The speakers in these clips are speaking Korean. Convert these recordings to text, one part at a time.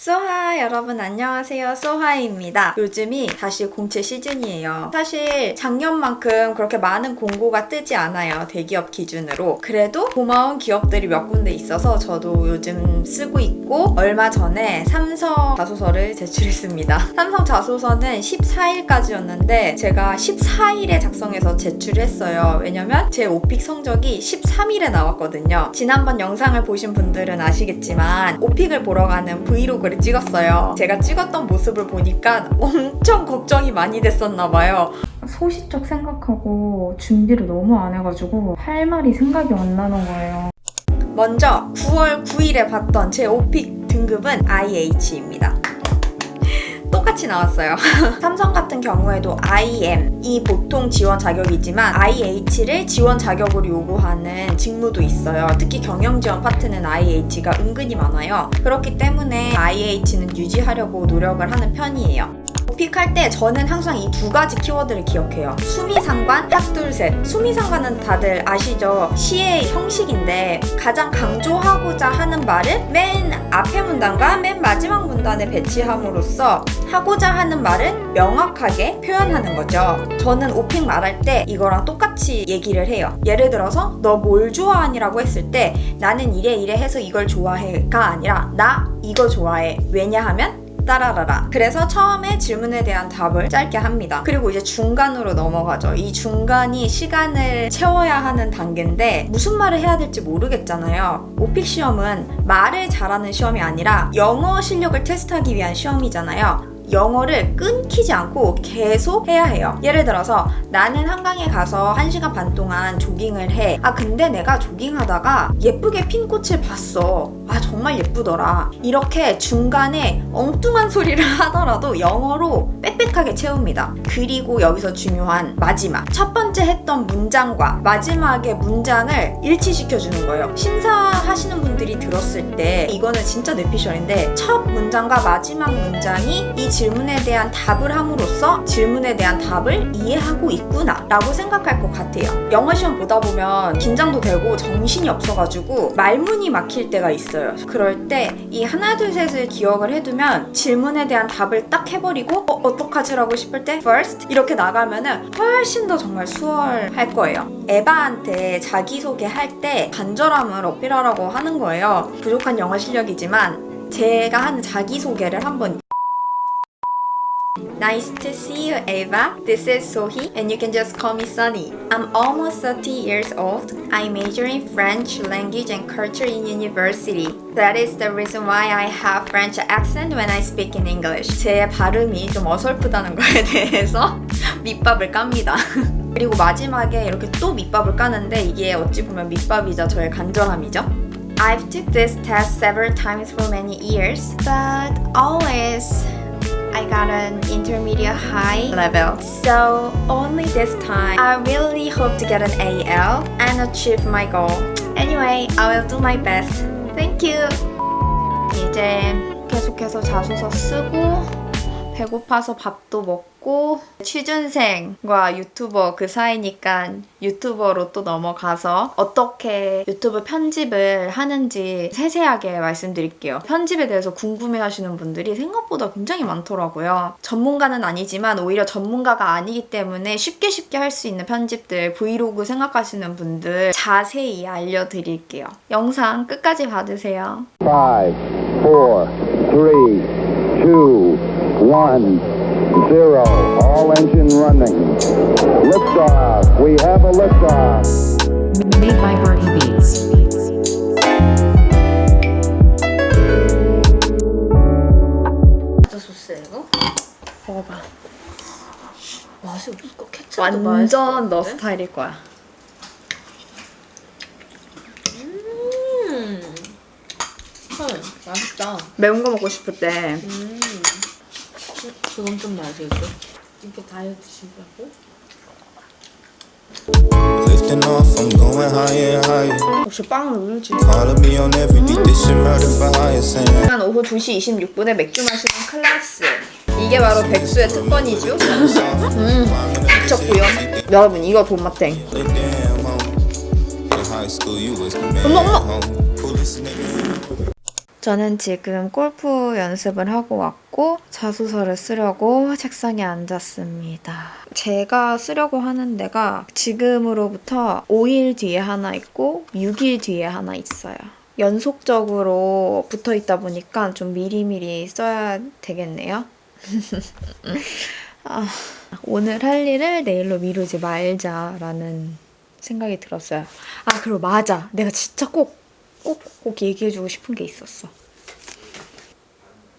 소하 여러분 안녕하세요. 소하입니다. 요즘이 다시 공채 시즌이에요. 사실 작년만큼 그렇게 많은 공고가 뜨지 않아요 대기업 기준으로. 그래도 고마운 기업들이 몇 군데 있어서 저도 요즘 쓰고 있고 얼마 전에 삼성 자소서를 제출했습니다. 삼성 자소서는 14일까지였는데 제가 14일에 작성해서 제출했어요. 왜냐면 제 오픽 성적이 13일에 나왔거든요. 지난번 영상을 보신 분들은 아시겠지만 오픽을 보러 가는 브이로그 브이로그를 찍었어요. 제가 찍었던 모습을 보니까 엄청 걱정이 많이 됐었나 봐요. 소시적 생각하고 준비를 너무 안 해가지고 할 말이 생각이 안 나는 거예요. 먼저 9월 9일에 봤던 제 오픽 등급은 IH입니다. 똑같이 나왔어요. 삼성 같은 경우에도 IM이 보통 지원 자격이지만 IH를 지원 자격으로 요구하는 직무도 있어요. 특히 경영 지원 파트는 IH가 은근히 많아요. 그렇기 때문에 IH는 유지하려고 노력을 하는 편이에요. 픽할 때 저는 항상 이 두 가지 키워드를 기억해요. 수미상관, 딱 둘, 셋. 수미상관은 다들 아시죠? 시의 형식인데 가장 강조하고자 하는 말을 맨 앞에 문단과 맨 마지막 문단에 배치함으로써 하고자 하는 말을 명확하게 표현하는 거죠. 저는 오픽 말할 때 이거랑 똑같이 얘기를 해요. 예를 들어서 너 뭘 좋아하니라고 했을 때 나는 이래 이래 해서 이걸 좋아해가 아니라 나 이거 좋아해. 왜냐하면 따라라라. 그래서 처음에 질문에 대한 답을 짧게 합니다. 그리고 이제 중간으로 넘어가죠. 이 중간이 시간을 채워야 하는 단계인데 무슨 말을 해야 될지 모르겠잖아요. 오픽 시험은 말을 잘하는 시험이 아니라 영어 실력을 테스트하기 위한 시험이잖아요. 영어를 끊기지 않고 계속 해야 해요. 예를 들어서 나는 한강에 가서 1시간 반 동안 조깅을 해. 아 근데 내가 조깅하다가 예쁘게 핀 꽃을 봤어. 아 정말 예쁘더라. 이렇게 중간에 엉뚱한 소리를 하더라도 영어로 빽빽하게 채웁니다. 그리고 여기서 중요한 마지막. 첫 번째 했던 문장과 마지막의 문장을 일치시켜주는 거예요. 심사하시는 분들이 들었을 때 이거는 진짜 뇌피셜인데 첫 문장과 마지막 문장이 이 질문에 대한 답을 함으로써 질문에 대한 답을 이해하고 있구나 라고 생각할 것 같아요. 영어 시험 보다 보면 긴장도 되고 정신이 없어가지고 말문이 막힐 때가 있어요. 그럴 때 이 하나 둘 셋을 기억을 해두면 질문에 대한 답을 딱 해버리고 어, 어떡하지 라고 싶을 때 first 이렇게 나가면 은 훨씬 더 정말 수월할 거예요. 에바한테 자기소개 할 때 간절함을 어필하라고 하는 거예요. 부족한 영어 실력이지만 제가 하는 자기소개를 한번 Nice to see you, Eva. This is Sohi, and you can just call me Sunny. I'm almost 30 years old. I major in French language and culture in university. That is the reason why I have French accent when I speak in English. 제 발음이 좀 어설프다는 거에 대해서 밑밥을 깝니다. 그리고 마지막에 이렇게 또 밑밥을 까는데 이게 어찌 보면 밑밥이자 저의 간절함이죠. I've took this test several times for many years, but always I got an intermediate high level. So only this time, I really hope to get an AL and achieve my goal. Anyway, I will do my best. Thank you. 이제 계속해서 자소서 쓰고 배고파서 밥도 먹고 취준생과 유튜버 그 사이니까 유튜버로 또 넘어가서 어떻게 유튜브 편집을 하는지 세세하게 말씀드릴게요. 편집에 대해서 궁금해하시는 분들이 생각보다 굉장히 많더라고요. 전문가는 아니지만 오히려 전문가가 아니기 때문에 쉽게 쉽게 할 수 있는 편집들 브이로그 생각하시는 분들 자세히 알려드릴게요. 영상 끝까지 봐주세요. 5, 4, 3, 2, 1 zero. All engine running. Liftoff. We have a liftoff. Made by Birdie Beats. 먹어봐. 맛이 없을까? 케찹도 완전 너 스타일일 거야. 음, 헐, 맛있다. 매운 거 먹고 싶을 때. 음. 그건 좀 맛있어. 이렇게 다이어트 higher. 역시 빵은 saying. 한 오후 2시 26분에 맥주 마시는 클래스. 이게 바로 백수의 특권이죠. 음, 미쳤고요. 여러분 이거 돈맛탱. 어머 어머. 저는 지금 골프 연습을 하고 왔고 자소서를 쓰려고 책상에 앉았습니다. 제가 쓰려고 하는 데가 지금으로부터 5일 뒤에 하나 있고 6일 뒤에 하나 있어요. 연속적으로 붙어 있다 보니까 좀 미리미리 써야 되겠네요. 아, 오늘 할 일을 내일로 미루지 말자라는 생각이 들었어요. 아, 그리고 맞아. 내가 진짜 꼭, 꼭, 꼭 얘기해주고 싶은 게 있었어.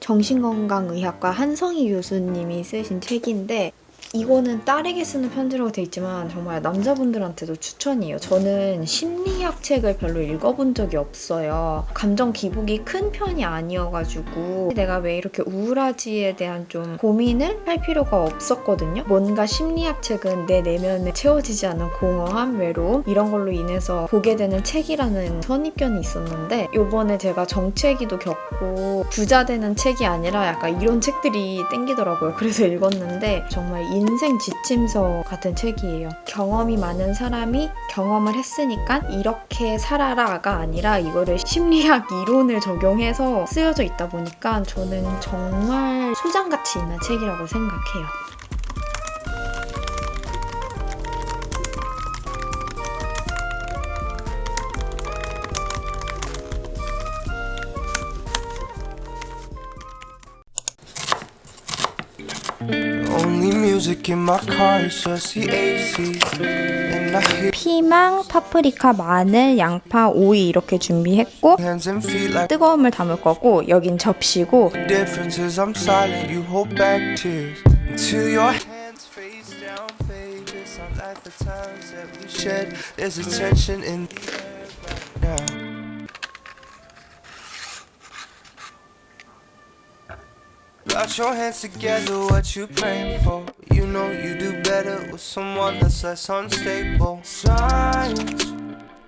정신건강의학과 한성희 교수님이 쓰신 책인데 이거는 딸에게 쓰는 편지라고 돼 있지만 정말 남자분들한테도 추천이에요. 저는 심리학 책을 별로 읽어본 적이 없어요. 감정 기복이 큰 편이 아니어가지고 내가 왜 이렇게 우울하지에 대한 좀 고민을 할 필요가 없었거든요. 뭔가 심리학 책은 내 내면에 채워지지 않는 공허함, 외로움 이런 걸로 인해서 보게 되는 책이라는 선입견이 있었는데 요번에 제가 정체기도 겪고 부자 되는 책이 아니라 약간 이런 책들이 땡기더라고요. 그래서 읽었는데 정말 인생 지침서 같은 책이에요. 경험이 많은 사람이 경험을 했으니까 이렇게 살아라가 아니라 이거를 심리학 이론을 적용해서 쓰여져 있다 보니까 저는 정말 소장가치 있는 책이라고 생각해요. 피망, 파프리카, 마늘, 양파, 오이 이렇게 준비했고 뜨거운 물 담을 거고 여긴 접시고. Got your hands together, what you praying for? You know you do better with someone that's less unstable. Signs,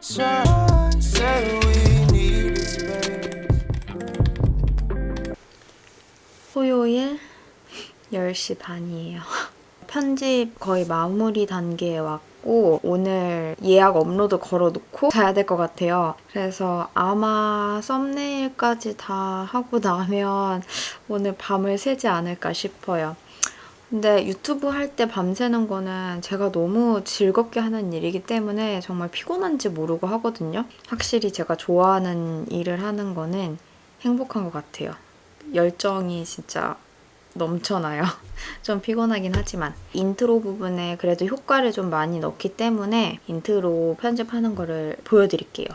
signs say we need space. 토요일 10시 반이에요. 편집 거의 마무리 단계에 왔고 오늘 예약 업로드 걸어놓고 자야 될 것 같아요. 그래서 아마 썸네일까지 다 하고 나면 오늘 밤을 새지 않을까 싶어요. 근데 유튜브 할 때 밤새는 거는 제가 너무 즐겁게 하는 일이기 때문에 정말 피곤한지 모르고 하거든요. 확실히 제가 좋아하는 일을 하는 거는 행복한 것 같아요. 열정이 진짜 넘쳐나요. 좀 피곤하긴 하지만 인트로 부분에 그래도 효과를 좀 많이 넣기 때문에 인트로 편집하는 거를 보여드릴게요.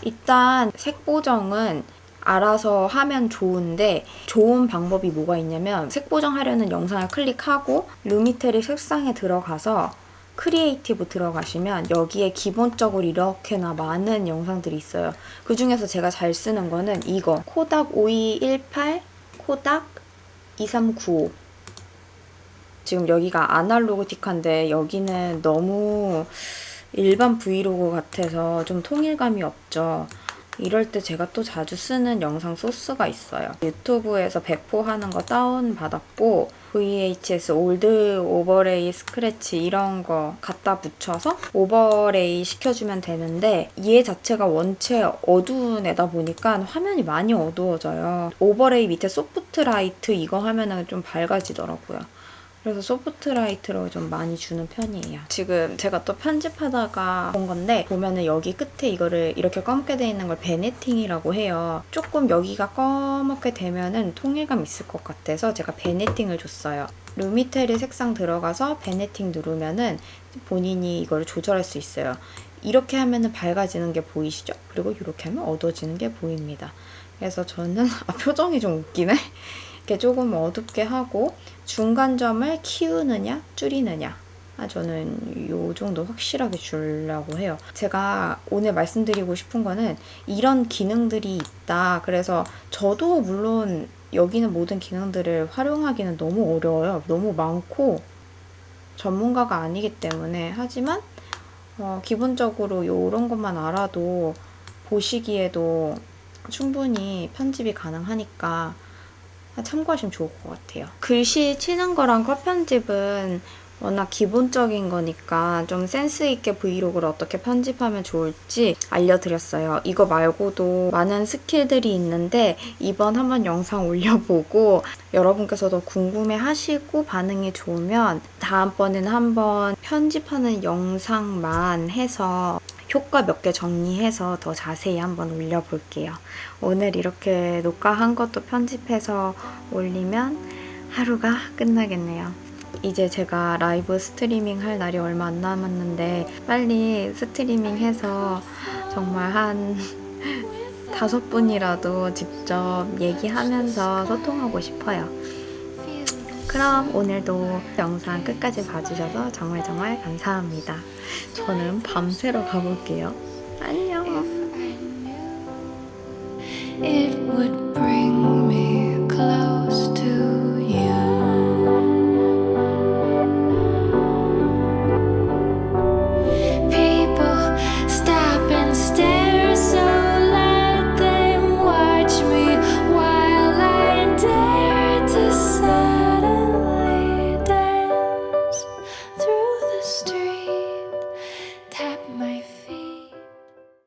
일단 색 보정은 알아서 하면 좋은데 좋은 방법이 뭐가 있냐면 색 보정하려는 영상을 클릭하고 Lumetri 색상에 들어가서 creative 들어가시면 여기에 기본적으로 이렇게나 많은 영상들이 있어요. 그 중에서 제가 잘 쓰는 거는 이거 코닥 5218 코닥 2395 지금 여기가 아날로그틱한데 여기는 너무 일반 브이로그 같아서 좀 통일감이 없죠. 이럴 때 제가 또 자주 쓰는 영상 소스가 있어요. 유튜브에서 배포하는 거 다운받았고 VHS old overlay scratch 이런 거 갖다 붙여서 overlay 시켜주면 되는데 얘 자체가 원체 어두운 애다 보니까 화면이 많이 어두워져요. overlay 밑에 soft light 이거 하면 은 좀 밝아지더라고요. 그래서 소프트라이트로 좀 많이 주는 편이에요. 지금 제가 또 편집하다가 본 건데 보면은 여기 끝에 이거를 이렇게 검게 돼 있는 걸 베네팅이라고 해요. 조금 여기가 검게 되면은 통일감 있을 것 같아서 제가 베네팅을 줬어요. 루미테리 색상 들어가서 베네팅 누르면은 본인이 이걸 조절할 수 있어요. 이렇게 하면은 밝아지는 게 보이시죠? 그리고 이렇게 하면 어두워지는 게 보입니다. 그래서 저는 아, 표정이 좀 웃기네. 이렇게 조금 어둡게 하고 중간점을 키우느냐 줄이느냐 아, 저는 요 정도 확실하게 주려고 해요. 제가 오늘 말씀드리고 싶은 거는 이런 기능들이 있다. 그래서 저도 물론 여기는 모든 기능들을 활용하기는 너무 어려워요. 너무 많고 전문가가 아니기 때문에 하지만 어, 기본적으로 이런 것만 알아도 보시기에도 충분히 편집이 가능하니까 참고하시면 좋을 것 같아요. 글씨 치는 거랑 컷 편집은 워낙 기본적인 거니까 좀 센스 있게 브이로그를 어떻게 편집하면 좋을지 알려드렸어요. 이거 말고도 많은 스킬들이 있는데 이번 한번 영상 올려보고 여러분께서도 궁금해 하시고 반응이 좋으면 다음번에는 한번 편집하는 영상만 해서 효과 몇 개 정리해서 더 자세히 한번 올려볼게요. 오늘 이렇게 녹화한 것도 편집해서 올리면 하루가 끝나겠네요. 이제 제가 라이브 스트리밍 할 날이 얼마 안 남았는데 빨리 스트리밍 해서 정말 한 다섯 분이라도 직접 얘기하면서 소통하고 싶어요. 그럼 오늘도 영상 끝까지 봐주셔서 정말 정말 감사합니다. 저는 밤새러 가볼게요. 안녕.